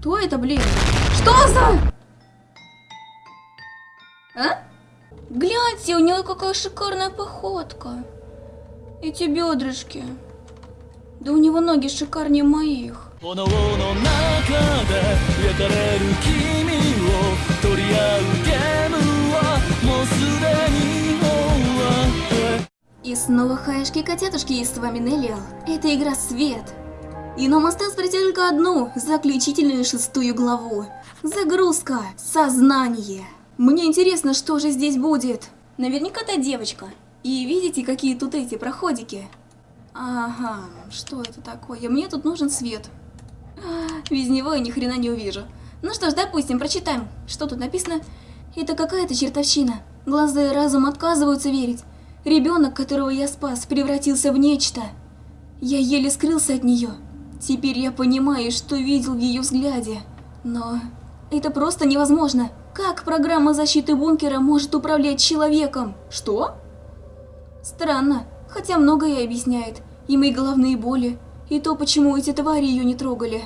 Кто это, блин? Что за... А? Гляньте, у него какая шикарная походка. Эти бедрышки. Да у него ноги шикарнее моих. И снова хаешки-котятушки, и с вами Неллиал. Это игра Свет. И нам осталось пройти только одну, заключительную шестую главу. Загрузка. Сознание. Мне интересно, что же здесь будет. Наверняка та девочка. И видите, какие тут эти проходики? Ага, что это такое? Мне тут нужен свет. Без него я ни хрена не увижу. Ну что ж, допустим, прочитаем. Что тут написано? Это какая-то чертовщина. Глаза и разум отказываются верить. Ребенок, которого я спас, превратился в нечто. Я еле скрылся от нее. Теперь я понимаю, что видел в ее взгляде. Но это просто невозможно. Как программа защиты бункера может управлять человеком? Что? Странно, хотя многое объясняет. И мои головные боли, и то, почему эти твари ее не трогали.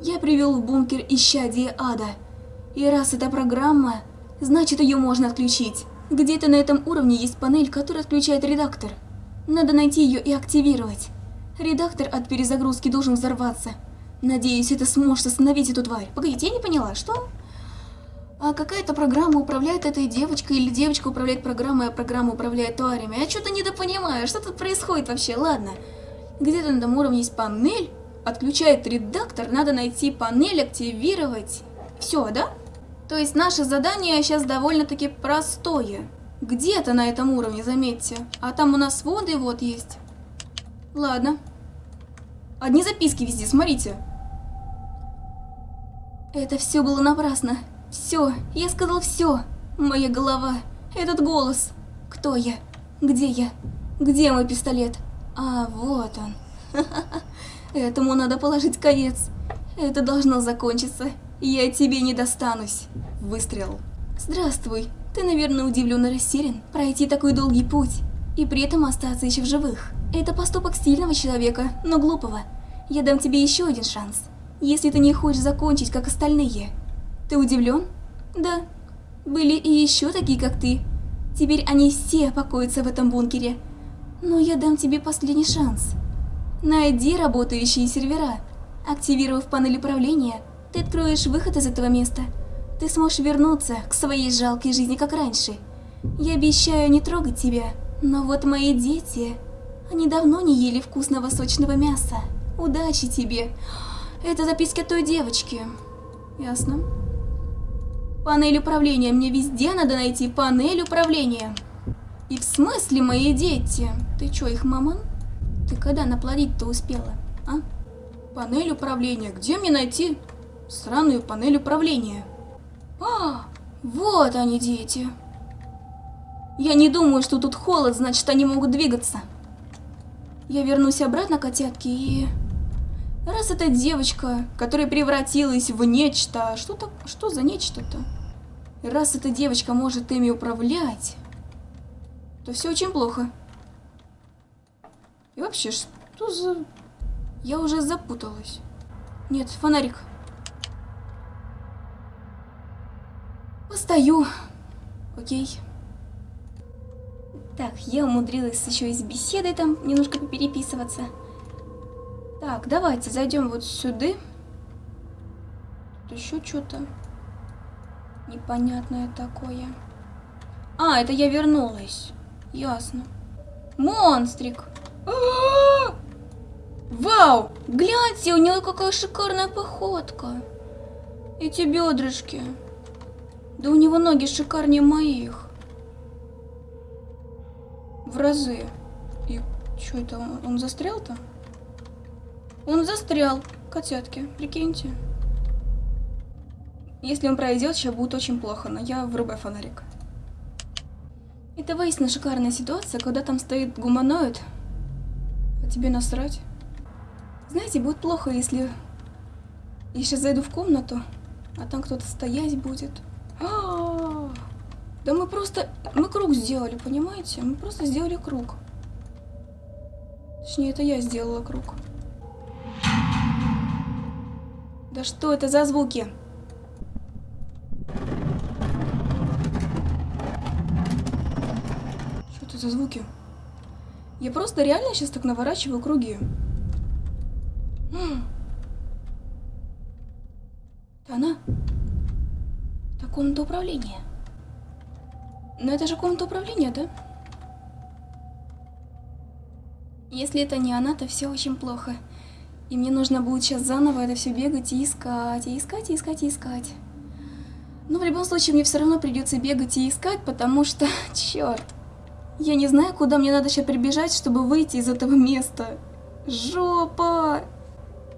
Я привел в бункер исчадие ада. И раз это программа, значит ее можно отключить. Где-то на этом уровне есть панель, которая отключает редактор. Надо найти ее и активировать. Редактор от перезагрузки должен взорваться. Надеюсь, это сможет остановить эту тварь. Погодите, я не поняла, что? А какая-то программа управляет этой девочкой, или девочка управляет программой, а программа управляет тварями. Я что-то недопонимаю, что тут происходит вообще, ладно. Где-то на этом уровне есть панель, отключает редактор, надо найти панель, активировать. Все, да? То есть наше задание сейчас довольно-таки простое. Где-то на этом уровне, заметьте. А там у нас воды вот есть. Ладно. Одни записки везде, смотрите. Это все было напрасно. Все, я сказал все. Моя голова, этот голос. Кто я? Где я? Где мой пистолет? А, вот он. Этому надо положить конец. Это должно закончиться. Я тебе не достанусь. Выстрел. Здравствуй. Ты, наверное, удивлен и растерян пройти такой долгий путь и при этом остаться еще в живых. Это поступок сильного человека, но глупого. Я дам тебе еще один шанс. Если ты не хочешь закончить, как остальные. Ты удивлен? Да. Были и еще такие, как ты. Теперь они все покоятся в этом бункере. Но я дам тебе последний шанс. Найди работающие сервера. Активировав панель управления, ты откроешь выход из этого места. Ты сможешь вернуться к своей жалкой жизни, как раньше. Я обещаю не трогать тебя, но вот мои дети... Они давно не ели вкусного сочного мяса. Удачи тебе. Это записки от той девочки. Ясно. Панель управления. Мне везде надо найти панель управления. И в смысле мои дети? Ты чё, их мамон? Ты когда наплодить-то успела, а? Панель управления. Где мне найти сраную панель управления? А, вот они, дети. Я не думаю, что тут холод, значит, они могут двигаться. Я вернусь обратно, котятки, и... Раз эта девочка, которая превратилась в нечто... Что, так, что за нечто-то? Раз эта девочка может ими управлять, то все очень плохо. И вообще, что за... Я уже запуталась. Нет, фонарик. Постою. Окей. Так, я умудрилась еще и с беседой там немножко попереписываться. Так, давайте зайдем вот сюда. Тут еще что-то непонятное такое. А, это я вернулась. Ясно. Монстрик. А -а -а! Вау! Гляньте, у него какая шикарная походка. Эти бедрышки. Да у него ноги шикарнее моих. В разы. И что это, он, он застрял-то? Он застрял, котятки, прикиньте. Если он пройдет, сейчас будет очень плохо, но я врубаю фонарик. Это воистину шикарная ситуация, когда там стоит гуманоид, а тебе насрать. Знаете, будет плохо, если я сейчас зайду в комнату, а там кто-то стоять будет. А -а -а! Да мы просто... Мы круг сделали, понимаете? Мы просто сделали круг. Точнее, это я сделала круг. Да что это за звуки? Что это за звуки? Я просто реально сейчас так наворачиваю круги. Это она? Это комната управления. Но это же комната управления, да? Если это не она, то все очень плохо. И мне нужно будет сейчас заново это все бегать и искать, и искать, и искать, и искать. Но в любом случае мне все равно придется бегать и искать, потому что, черт, я не знаю, куда мне надо сейчас прибежать, чтобы выйти из этого места. Жопа!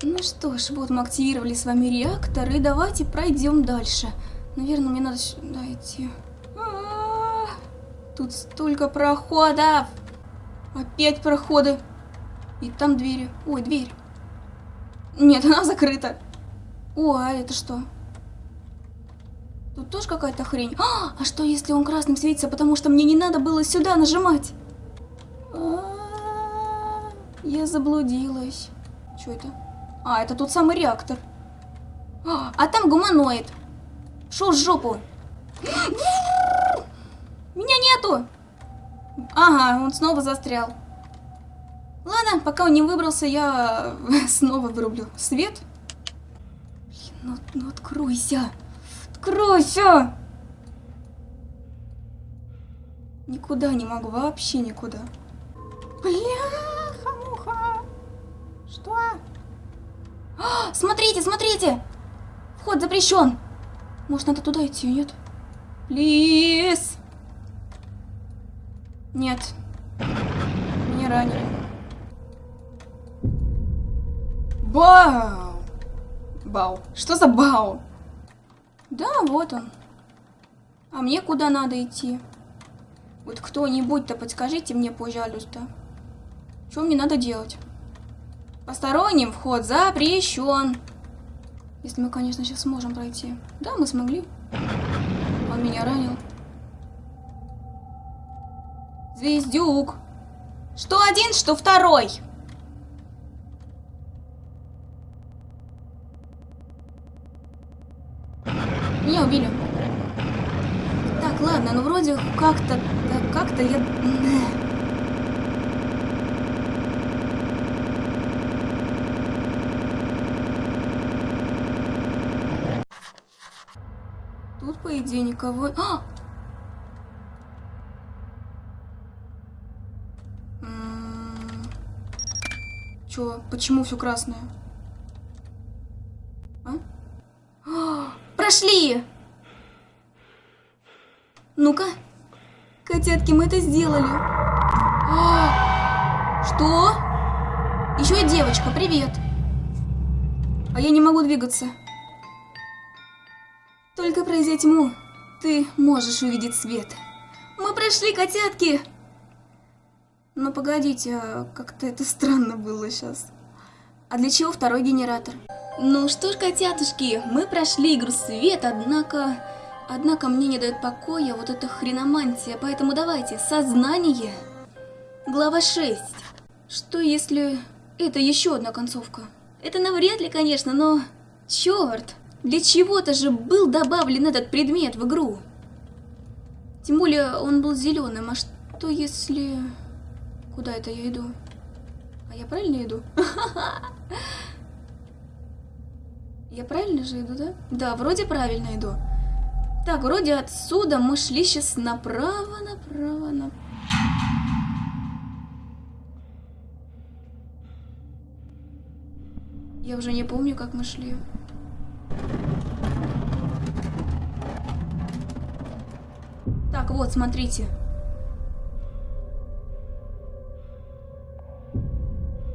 Ну что ж, вот мы активировали с вами реактор, и давайте пройдем дальше. Наверное, мне надо сюда идти. Тут столько проходов! Опять проходы. И там двери. Ой, дверь. Нет, она закрыта. О, а это что? Тут тоже какая-то хрень. А, а что, если он красным светится, потому что мне не надо было сюда нажимать? А -а -а, я заблудилась. Что это? А, это тот самый реактор. А, а там гуманоид. Шо в жопу? Меня нету! Ага, он снова застрял. Ладно, пока он не выбрался, я снова вырублю свет. Блин, ну, ну откройся. Откройся! Никуда не могу, вообще никуда. Бляха-муха! Что? А, смотрите, смотрите! Вход запрещен. Может, надо туда идти, нет? Плиз! Нет. Меня ранили. Бау! Бау. Что за бау? Да, вот он. А мне куда надо идти? Вот кто-нибудь-то подскажите мне, пожалуйста. Что мне надо делать? Посторонним вход запрещен. Если мы, конечно, сейчас сможем пройти. Да, мы смогли. Он меня ранил. Звездюк. Что один, что второй. Меня убили. Так, ладно, ну вроде как-то, как-то я... Тут, по идее, никого... А! Чё, почему все красное? А? а? Прошли! Ну-ка. Котятки, мы это сделали. А! Что? Еще и девочка, привет. А я не могу двигаться. Только пройдя тьму, ты можешь увидеть свет. Мы прошли, котятки! Но погодите, а как-то это странно было сейчас. А для чего второй генератор? Ну что ж, котятушки, мы прошли игру свет, однако... Однако мне не дает покоя вот эта хреномантия, поэтому давайте, сознание. Глава 6. Что если... Это еще одна концовка? Это навряд ли, конечно, но... Черт! Для чего-то же был добавлен этот предмет в игру. Тем более он был зеленым, а что если... Куда это я иду? А я правильно иду? Я правильно же иду, да? Да, вроде правильно иду. Так, вроде отсюда мы шли сейчас направо, направо, направо. Я уже не помню, как мы шли. Так, вот, смотрите.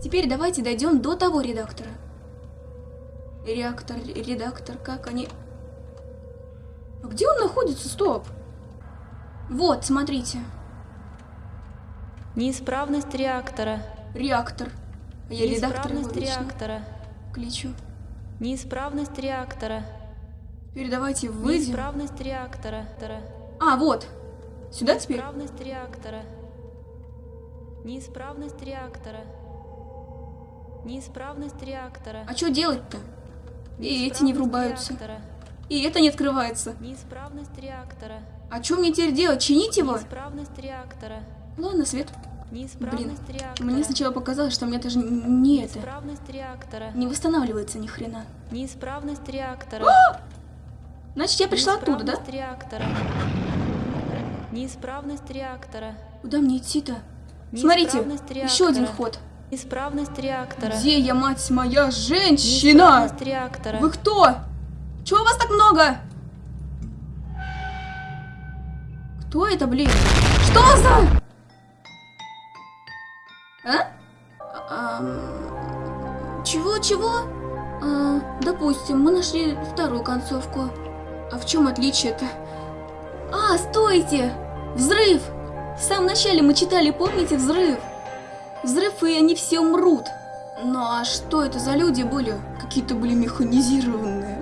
Теперь давайте дойдем до того редактора. Реактор, редактор, как они... А где он находится? Стоп! Вот, смотрите. Неисправность реактора. Реактор. А я редактор Неисправность реактора. Кличу. Неисправность реактора. Теперь давайте выйдем. Неисправность реактора. А, вот. Сюда теперь? Неисправность реактора. Неисправность реактора. Неисправность реактора. А что делать-то? И эти не врубаются. реактора. И это не открывается. Неисправность реактора. А что мне теперь делать? Чинить его? Неисправность реактора. Ладно, Свет. Неисправность реактора. Мне сначала показалось, что у меня даже не это. Реактора. Не восстанавливается ни хрена. Неисправность реактора. Значит, я пришла оттуда, да? Реактора. Неисправность реактора. Куда мне идти-то? Смотрите, Неисправность еще один реактора. ход. Неисправность реактора. Где я, мать моя, женщина? Неисправность реактора. Вы кто? Чего у вас так много? Кто это, блин? Что за... А? Чего, чего? А, допустим, мы нашли вторую концовку. А в чем отличие-то? А, стойте! Взрыв! В самом начале мы читали, помните, взрыв? Взрыв, и они все умрут. Ну а что это за люди были? Какие-то были механизированные.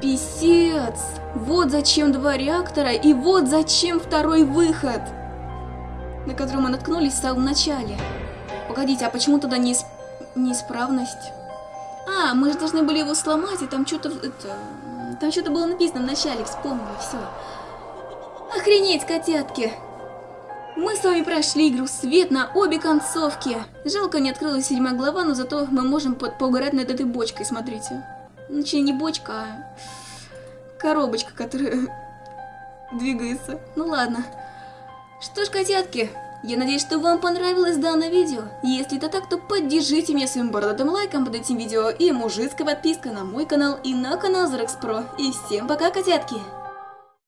Писец! Вот зачем два реактора, и вот зачем второй выход, на который мы наткнулись в самом начале. Погодите, а почему тогда неис... неисправность? А, мы же должны были его сломать, и там что-то... Это... Там что-то было написано в начале, вспомнила, все. Охренеть, котятки! Мы с вами прошли игру «Свет» на обе концовки. Жалко, не открылась седьмая глава, но зато мы можем по поугарать над этой бочкой, смотрите. Точнее, не бочка, а коробочка, которая двигается. Ну ладно. Что ж, котятки, я надеюсь, что вам понравилось данное видео. Если это так, то поддержите меня своим бородатым лайком под этим видео и мужицкой подпиской на мой канал и на канал Зрекс Про. И всем пока, котятки!